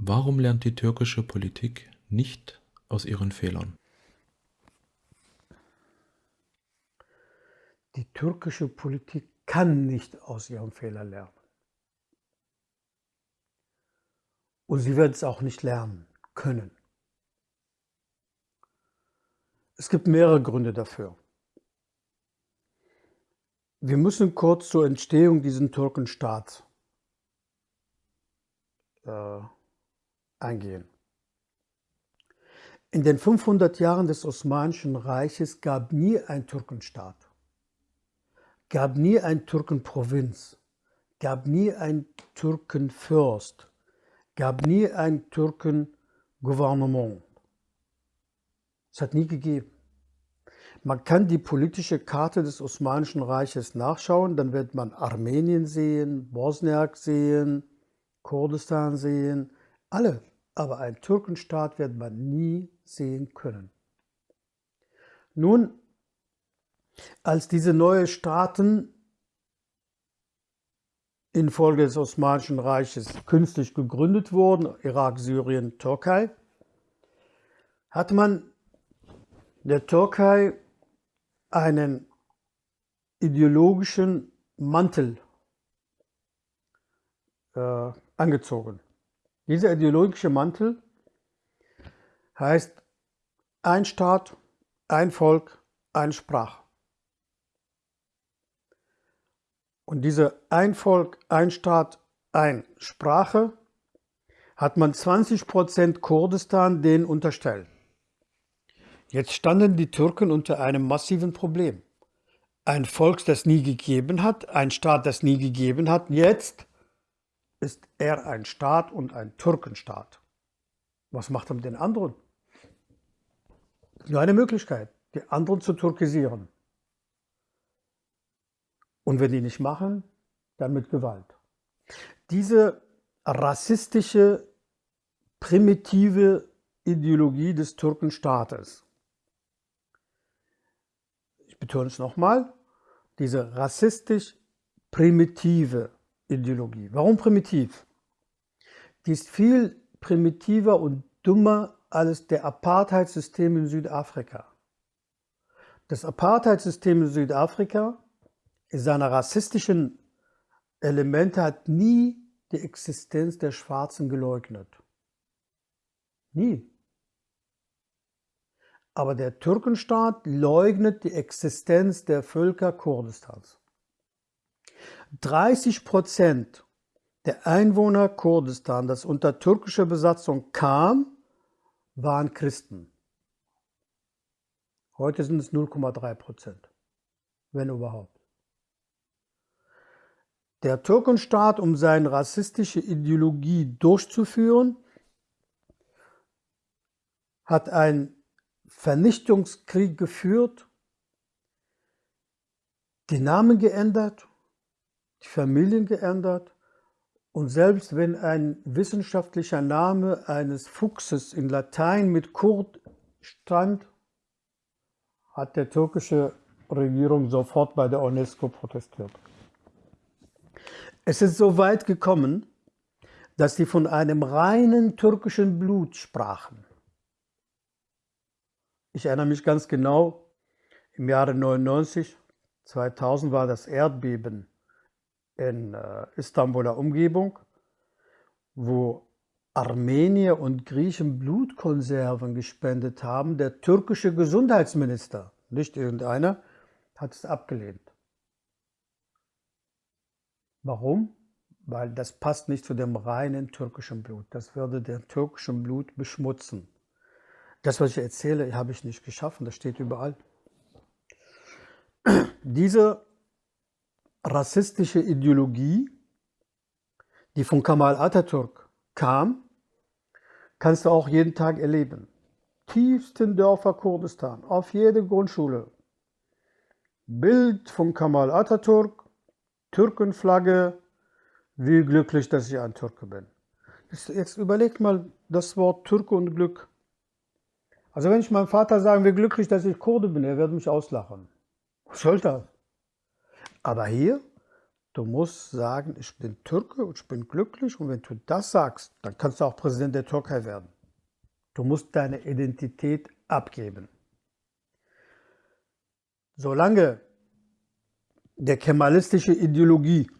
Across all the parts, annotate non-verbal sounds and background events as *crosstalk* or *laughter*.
Warum lernt die türkische Politik nicht aus ihren Fehlern? Die türkische Politik kann nicht aus ihren Fehlern lernen. Und sie wird es auch nicht lernen können. Es gibt mehrere Gründe dafür. Wir müssen kurz zur Entstehung dieses Türkenstaats äh, eingehen. In den 500 Jahren des Osmanischen Reiches gab nie ein Türkenstaat, gab nie ein Türkenprovinz, gab nie ein Türkenfürst, gab nie ein Türkengouvernement. Es hat nie gegeben. Man kann die politische Karte des Osmanischen Reiches nachschauen, dann wird man Armenien sehen, Bosniak sehen, Kurdistan sehen, alle aber einen Türkenstaat wird man nie sehen können. Nun, als diese neuen Staaten infolge des Osmanischen Reiches künstlich gegründet wurden, Irak, Syrien, Türkei, hat man der Türkei einen ideologischen Mantel äh, angezogen. Dieser ideologische Mantel heißt ein Staat, ein Volk, eine Sprache. Und diese ein Volk, ein Staat, ein Sprache hat man 20 Prozent Kurdistan denen unterstellt. Jetzt standen die Türken unter einem massiven Problem. Ein Volk, das nie gegeben hat, ein Staat, das nie gegeben hat, jetzt ist er ein Staat und ein Türkenstaat. Was macht er mit den anderen? Nur eine Möglichkeit, die anderen zu türkisieren. Und wenn die nicht machen, dann mit Gewalt. Diese rassistische, primitive Ideologie des Türkenstaates, ich betone es nochmal, diese rassistisch primitive Ideologie. Warum primitiv? Die ist viel primitiver und dummer als der Apartheid-System in Südafrika. Das Apartheid-System in Südafrika in seiner rassistischen Elemente hat nie die Existenz der Schwarzen geleugnet. Nie. Aber der Türkenstaat leugnet die Existenz der Völker Kurdistans. 30 Prozent der Einwohner Kurdistan, das unter türkischer Besatzung kam, waren Christen. Heute sind es 0,3 Prozent, wenn überhaupt. Der Türkenstaat, um seine rassistische Ideologie durchzuführen, hat einen Vernichtungskrieg geführt, die Namen geändert die Familien geändert und selbst wenn ein wissenschaftlicher Name eines Fuchses in Latein mit Kurt stand, hat der türkische Regierung sofort bei der UNESCO protestiert. Es ist so weit gekommen, dass sie von einem reinen türkischen Blut sprachen. Ich erinnere mich ganz genau, im Jahre 99, 2000 war das Erdbeben in äh, Istanbuler Umgebung, wo Armenier und Griechen Blutkonserven gespendet haben. Der türkische Gesundheitsminister, nicht irgendeiner, hat es abgelehnt. Warum? Weil das passt nicht zu dem reinen türkischen Blut. Das würde den türkischen Blut beschmutzen. Das, was ich erzähle, habe ich nicht geschaffen. Das steht überall. *clears throat* Diese rassistische Ideologie, die von Kamal Atatürk kam, kannst du auch jeden Tag erleben. Tiefsten Dörfer Kurdistan, auf jede Grundschule. Bild von Kamal Atatürk, Türkenflagge, wie glücklich, dass ich ein Türke bin. Jetzt überlegt mal das Wort Türke und Glück. Also wenn ich meinem Vater sage, wie glücklich, dass ich Kurde bin, er wird mich auslachen. Was soll das? Aber hier, Du musst sagen, ich bin Türke und ich bin glücklich und wenn du das sagst, dann kannst du auch Präsident der Türkei werden. Du musst deine Identität abgeben. Solange der kemalistische Ideologie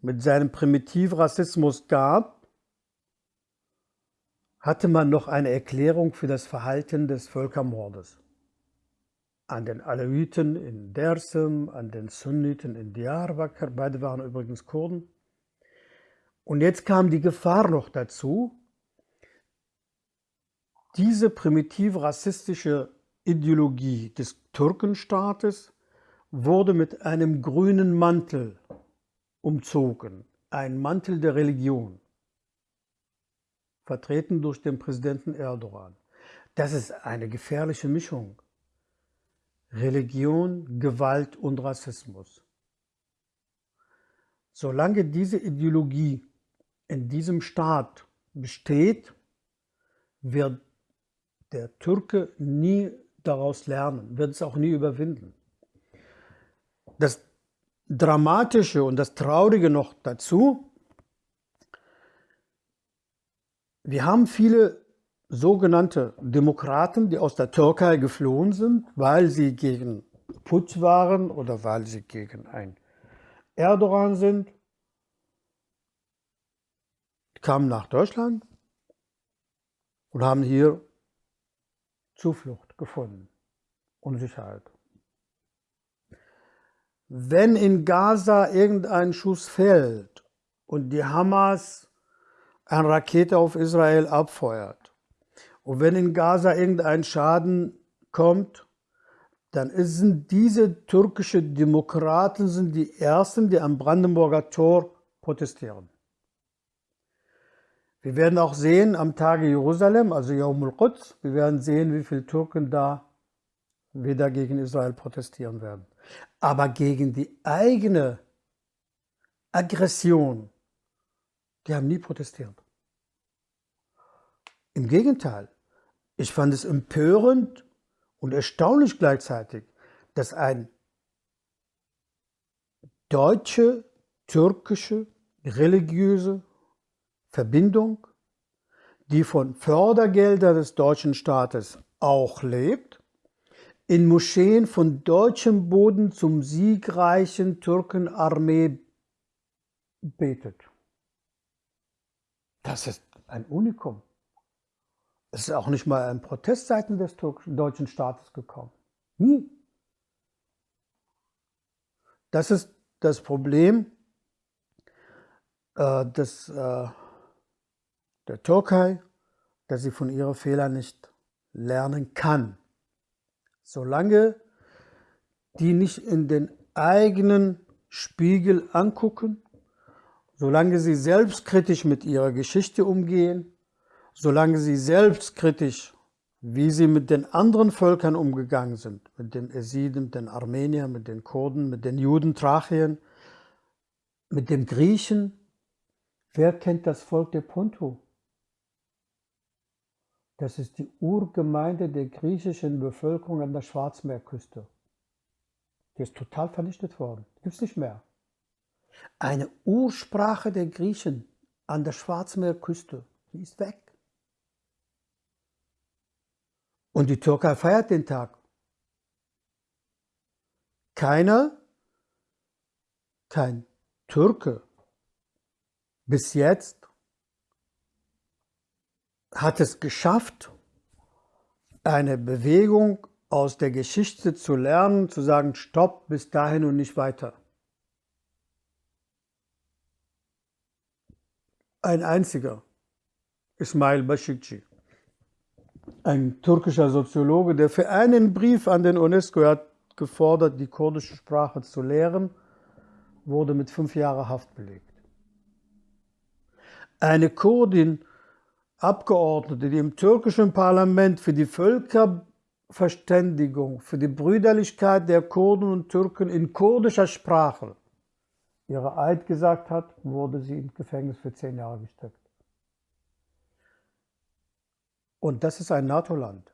mit seinem Primitivrassismus gab, hatte man noch eine Erklärung für das Verhalten des Völkermordes an den Alawiten in Dersim, an den Sunniten in Diyarbakir, beide waren übrigens Kurden. Und jetzt kam die Gefahr noch dazu, diese primitiv rassistische Ideologie des Türkenstaates wurde mit einem grünen Mantel umzogen, ein Mantel der Religion, vertreten durch den Präsidenten Erdogan. Das ist eine gefährliche Mischung. Religion, Gewalt und Rassismus. Solange diese Ideologie in diesem Staat besteht, wird der Türke nie daraus lernen, wird es auch nie überwinden. Das Dramatische und das Traurige noch dazu, wir haben viele sogenannte Demokraten, die aus der Türkei geflohen sind, weil sie gegen Putsch waren oder weil sie gegen ein Erdogan sind, kamen nach Deutschland und haben hier Zuflucht gefunden und Sicherheit. Wenn in Gaza irgendein Schuss fällt und die Hamas eine Rakete auf Israel abfeuert, und wenn in Gaza irgendein Schaden kommt, dann sind diese türkischen Demokraten sind die Ersten, die am Brandenburger Tor protestieren. Wir werden auch sehen am Tage Jerusalem, also Yom al-Quds, wir werden sehen, wie viele Türken da wieder gegen Israel protestieren werden. Aber gegen die eigene Aggression, die haben nie protestiert. Im Gegenteil, ich fand es empörend und erstaunlich gleichzeitig, dass ein deutsche, türkische, religiöse Verbindung, die von Fördergeldern des deutschen Staates auch lebt, in Moscheen von deutschem Boden zum siegreichen Türkenarmee betet. Das ist ein Unikum. Es ist auch nicht mal ein Protest seitens des deutschen Staates gekommen. Nie. Das ist das Problem äh, des, äh, der Türkei, dass sie von ihren Fehlern nicht lernen kann. Solange die nicht in den eigenen Spiegel angucken, solange sie selbstkritisch mit ihrer Geschichte umgehen, solange sie selbstkritisch, wie sie mit den anderen Völkern umgegangen sind, mit den Esiden, den Armeniern, mit den Kurden, mit den Juden, Trachien, mit den Griechen. Wer kennt das Volk der Ponto? Das ist die Urgemeinde der griechischen Bevölkerung an der Schwarzmeerküste. Die ist total vernichtet worden. Gibt es nicht mehr. Eine Ursprache der Griechen an der Schwarzmeerküste, die ist weg. Und die Türkei feiert den Tag. Keiner, kein Türke bis jetzt hat es geschafft, eine Bewegung aus der Geschichte zu lernen, zu sagen, stopp, bis dahin und nicht weiter. Ein einziger, Ismail Bashikci ein türkischer Soziologe, der für einen Brief an den UNESCO hat gefordert, die kurdische Sprache zu lehren, wurde mit fünf Jahren Haft belegt. Eine Kurdin, Abgeordnete, die im türkischen Parlament für die Völkerverständigung, für die Brüderlichkeit der Kurden und Türken in kurdischer Sprache ihre Eid gesagt hat, wurde sie ins Gefängnis für zehn Jahre gesteckt. Und das ist ein NATO-Land.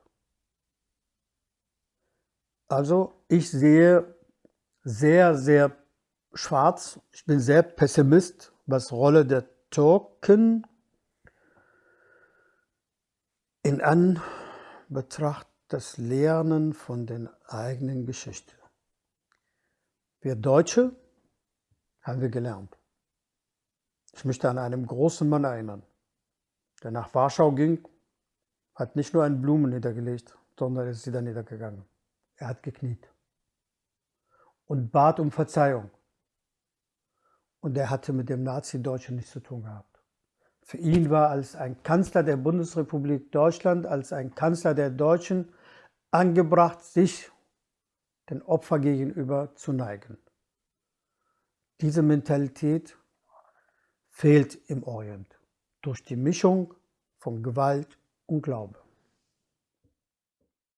Also ich sehe sehr, sehr schwarz. Ich bin sehr Pessimist, was Rolle der Türken in Anbetracht des Lernen von den eigenen Geschichte. Wir Deutsche haben wir gelernt. Ich möchte an einen großen Mann erinnern, der nach Warschau ging, hat nicht nur einen Blumen niedergelegt, sondern ist wieder niedergegangen. Er hat gekniet und bat um Verzeihung. Und er hatte mit dem Nazi-Deutschen nichts zu tun gehabt. Für ihn war als ein Kanzler der Bundesrepublik Deutschland, als ein Kanzler der Deutschen angebracht, sich den Opfer gegenüber zu neigen. Diese Mentalität fehlt im Orient durch die Mischung von Gewalt und Glaube.